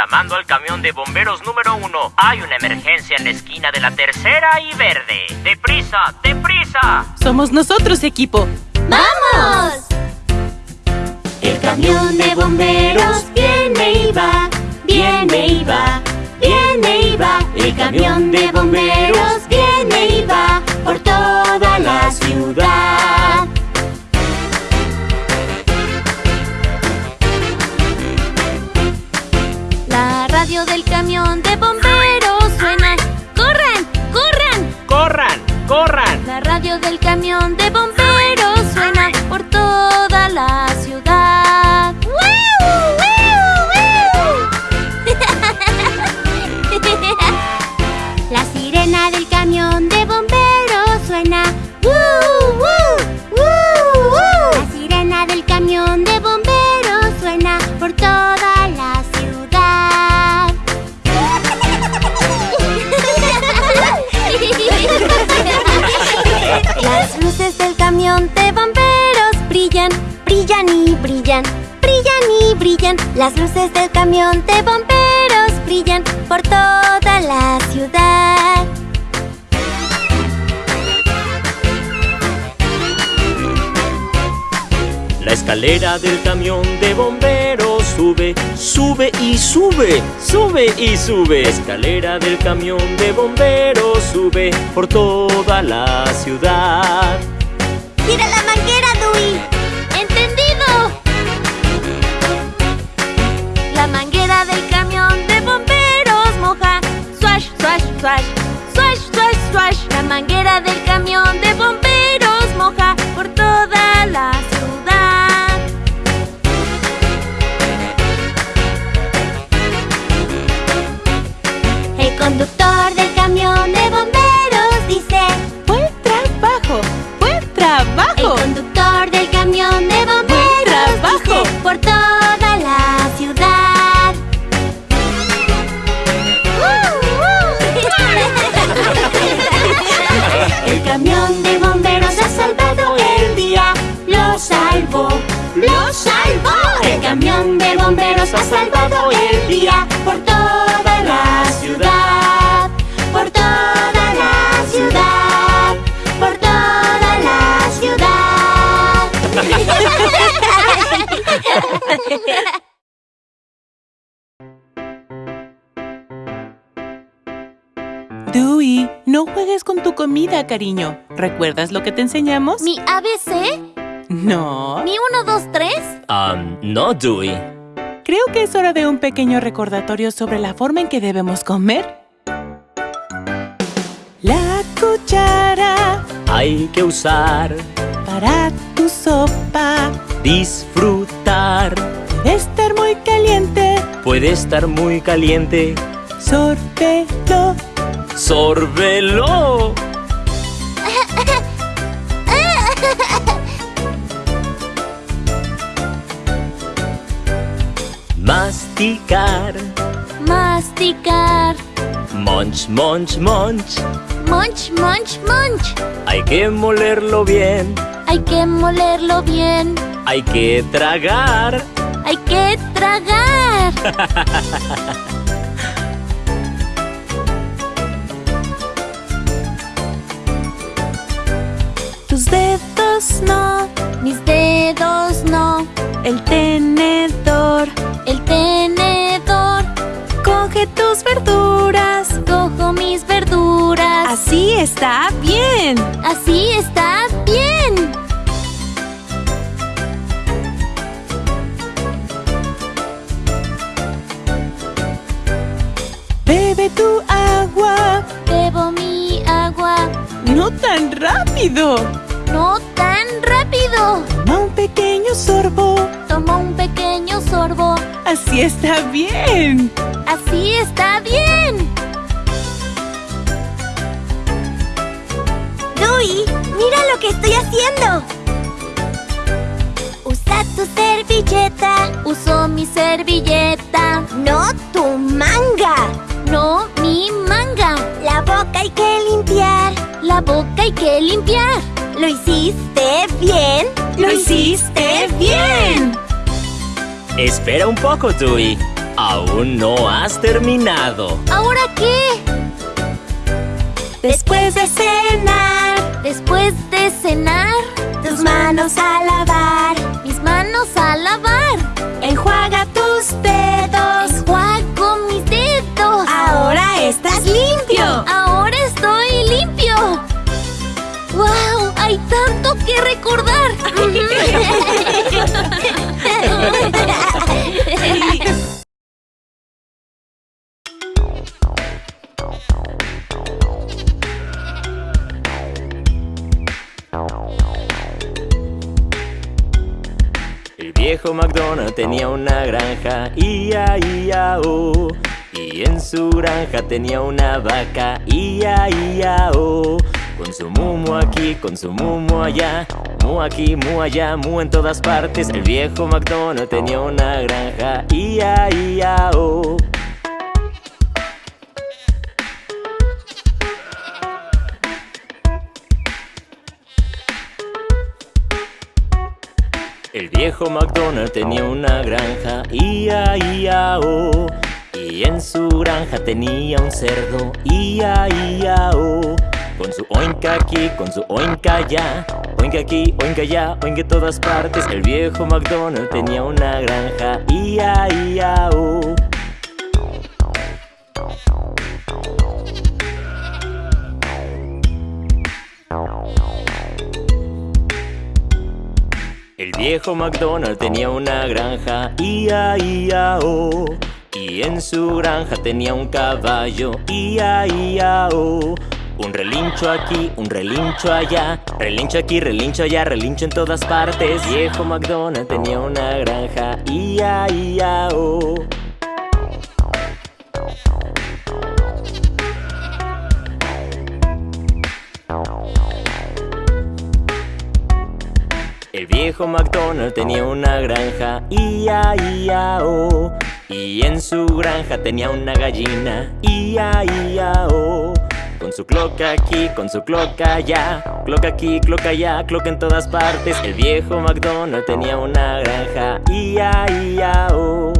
Llamando al camión de bomberos número uno. Hay una emergencia en la esquina de la tercera y verde. ¡Deprisa! ¡Deprisa! Somos nosotros, equipo. ¡Vamos! El camión de bomberos viene y va, viene y va, viene y va. El camión de bomberos viene y va por toda la ciudad. Brillan brillan y brillan. Las luces del camión de bomberos brillan por toda la ciudad. La escalera del camión de bomberos sube, sube y sube, sube y sube. Escalera del camión de bomberos sube por toda la ciudad. ¡Tira la manguera, Dewey! Swash, swash, swash. Swash, swash. La manguera del camión de bomberos moja por toda la ciudad. El conductor Lo salvó, lo salvó. El camión de bomberos ha salvado el día por toda la ciudad. Por toda la ciudad. Por toda la ciudad. Dewey, no juegues con tu comida, cariño. ¿Recuerdas lo que te enseñamos? ¿Mi ABC? No. ¿Mi 1, 2, 3? Um, no, Dewey. Creo que es hora de un pequeño recordatorio sobre la forma en que debemos comer. La cuchara Hay que usar, para tu sopa disfrutar. debe estar muy caliente. Puede estar muy caliente. Sórbelo. ¡Sórbelo! Masticar. Masticar. Munch, munch, munch. Munch, munch, munch. Hay que molerlo bien. Hay que molerlo bien. Hay que tragar. Hay que tragar. Tus dedos no. Mis dedos no. El tenedor. El tenedor. Coge tus verduras. Cojo mis verduras. Así está bien. Así está bien. Bebe tu agua. Bebo mi agua. No tan rápido. Tan rápido. Toma un pequeño sorbo. Tomo un pequeño sorbo. Así está bien. Así está bien. Dewey, mira lo que estoy haciendo. Usa tu servilleta. Uso mi servilleta. No tu manga. No mi manga. La boca hay que limpiar. La boca hay que limpiar. ¿Lo hiciste bien? ¡Lo hiciste bien! Espera un poco, Dewey. Aún no has terminado. ¿Ahora qué? Después de cenar, Después de cenar, tus manos a lavar. mis manos a lavar. Enjuaga tus dedos. Enjuago que recordar. El viejo McDonald tenía una granja, ia, ia, oh. Y en su granja tenía una vaca, ia, ia, oh. Con su mumo aquí, con su mumo allá, mu aquí, mu allá, mu en todas partes. El viejo McDonald tenía una granja, ia, ia, oh. El viejo McDonald tenía una granja, ia, ia, oh. Y en su granja tenía un cerdo, ia, ia, oh. Con su oinka aquí, con su oinka allá, oinka aquí, oinka allá, oinka en todas partes. El viejo McDonald tenía una granja, ia, ia, oh. El viejo McDonald tenía una granja, ia, ia, oh. Y en su granja tenía un caballo, ia, ia, oh. Un relincho aquí, un relincho allá, relincho aquí, relincho allá, relincho en todas partes. Viejo McDonald tenía una granja, ia, ia, oh. El viejo McDonald tenía una granja, ia, ia, oh. Y en su granja tenía una gallina, ia, ia, oh. Con su cloca aquí, con su cloca allá, cloca aquí, cloca allá, cloca en todas partes. El viejo McDonald tenía una granja, ia, ia, oh.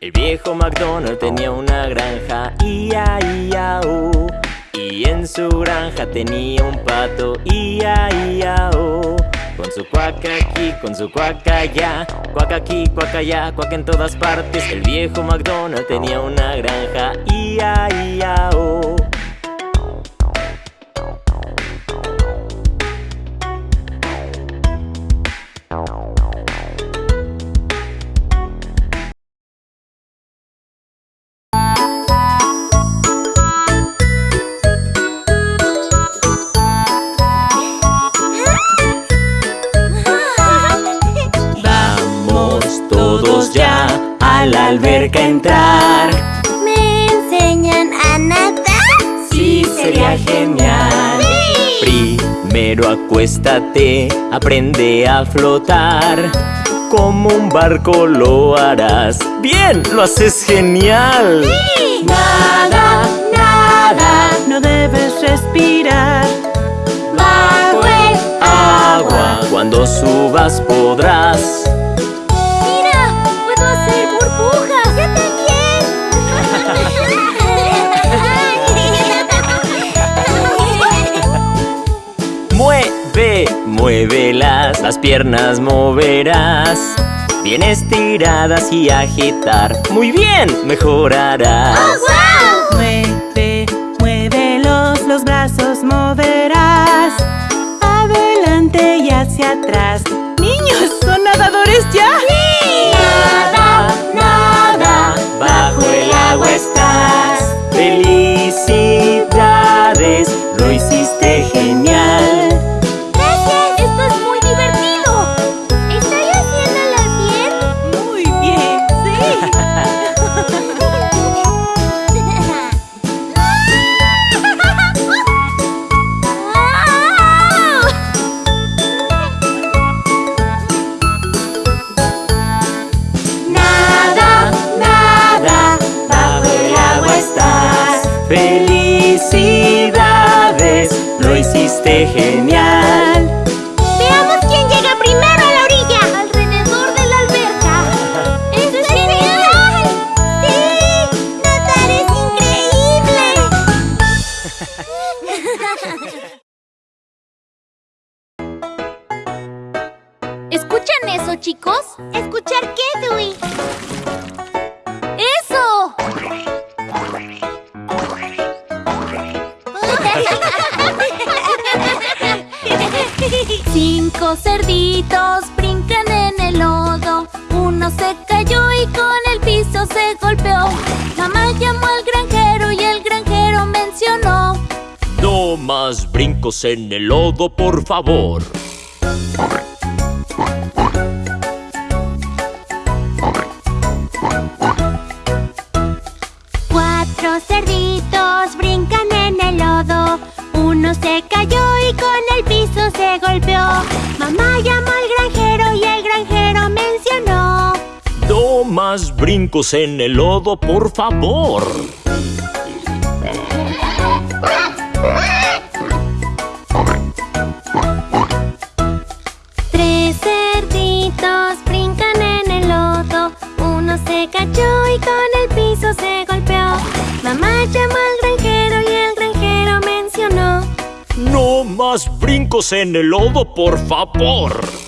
El viejo McDonald tenía una granja, ia, ia, oh. Y en su granja tenía un pato, ia, ia, oh. Con su cuaca aquí, con su cuaca allá, cuaca aquí, cuaca allá, cuaca en todas partes. El viejo McDonald tenía una granja, ia, ia, oh. Entrar. ¿Me enseñan a nadar? Sí, sería genial. Primero acuéstate, aprende a flotar. Como un barco lo harás. Bien, lo haces genial. Nada, nada. No debes respirar. Bajo el Agua, cuando subas podrás. Muévelas, las piernas moverás. Bien estiradas y agitar. Muy bien, mejorarás. ¡Wow! Cinco cerditos brincan en el lodo. Uno se cayó y con el piso se golpeó. Mamá llamó al granjero y el granjero mencionó. No más brincos en el lodo, por favor. Cuatro cerditos brincan en el lodo. Uno se más brincos en el lodo, por favor. Tres cerditos brincan en el lodo. Uno se cayó y con el piso se golpeó. Mamá llamó al granjero y el granjero mencionó. No más brincos en el lodo, por favor.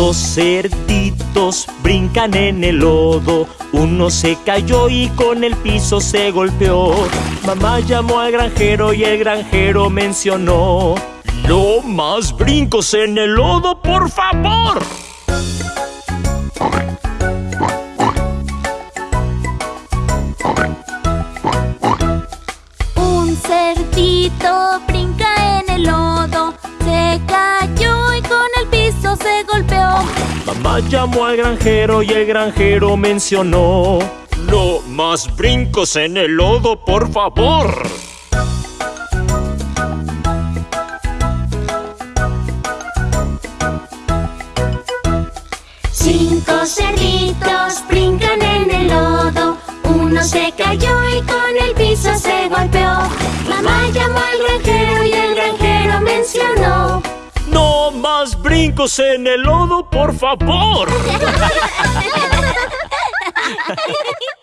Dos cerditos brincan en el lodo. Uno se cayó y con el piso se golpeó. Mamá llamó al granjero y el granjero mencionó. No más brincos en el lodo, por favor. Un cerdito Llamó al granjero y el granjero mencionó. No más brincos en el lodo, por favor. Cinco cerditos brincan en el lodo. Uno se cayó y con el piso se golpeó. Mamá llamó al granjero y el Brincos en el lodo, por favor.